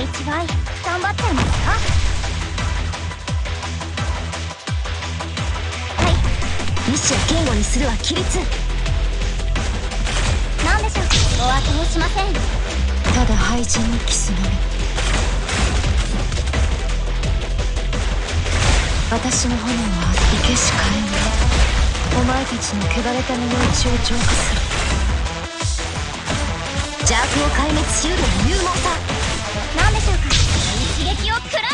い違い頑張っちゃいますかはい意志を堅固にするは規律何でしょうお後をしませんただ廃人にキスのみ私の炎は生けし火炎お前たちの汚れた身の内を浄化する邪悪を壊滅しうる勇猛さ。何でしょうか？一撃を食らえ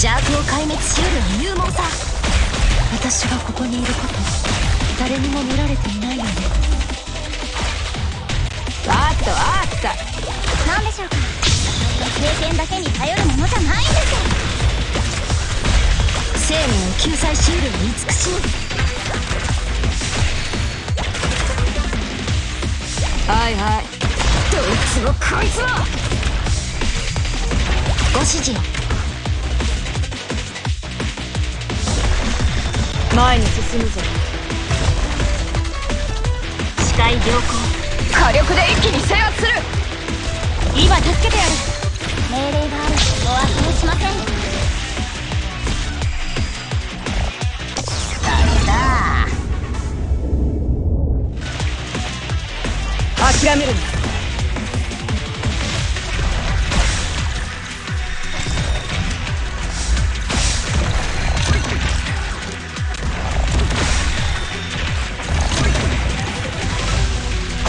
邪悪を壊滅しうるは勇猛さ私がここにいること誰にも見られていないよねあったあった何でしょうか経験だけに頼るものじゃないんです生命を救済しうる慈しみはいはい。どいつもこいつもご指示を。前に進むぞ。視界良好。火力で一気に制圧する！今助けてやる。命令がある。お後をしません諦めるな。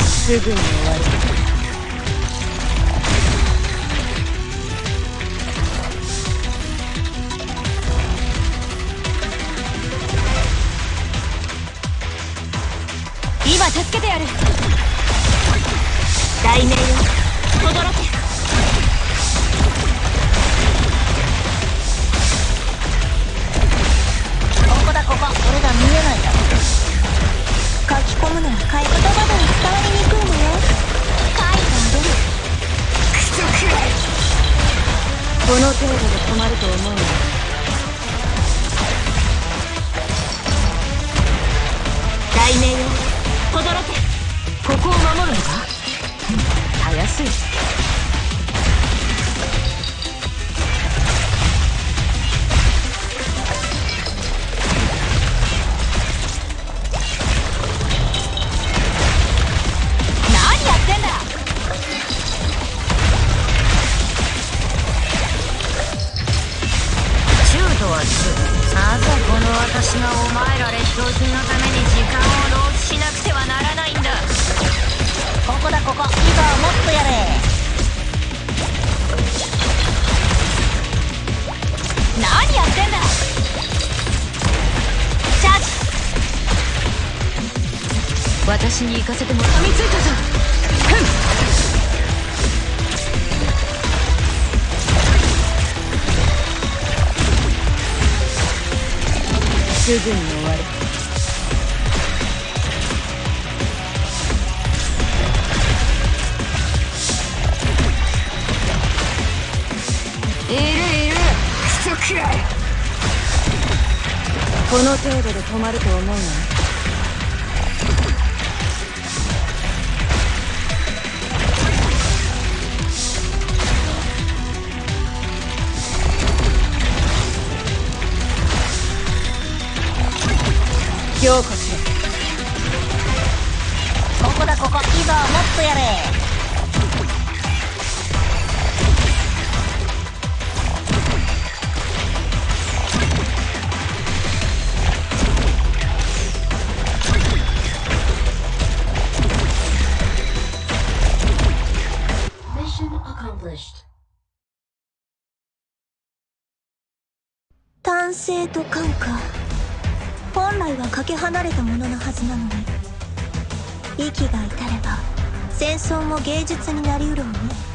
すぐに終わる。今助けてやる。大名よ轟けここだここ。俺が見えないだ。ろ書き込むのは買い言葉では伝わりにくいのよ書いてあげるクソくらいこの程度で止まると思うな大名よ轟け私がお前ら劣等品のために時間を浪費しなくてはならないんだ。ここだここ。いざもっとやれ。何やってんだ。チャージ。私に行かせても噛みついたぞ。ふんすぐに終わるいるいる。クソくらい。この程度で止まると思うな凝固しろここだここ。いざもっとやれ。単性と感か本来はかけ離れたもののはずなのに息が至れば戦争も芸術になりうるわね。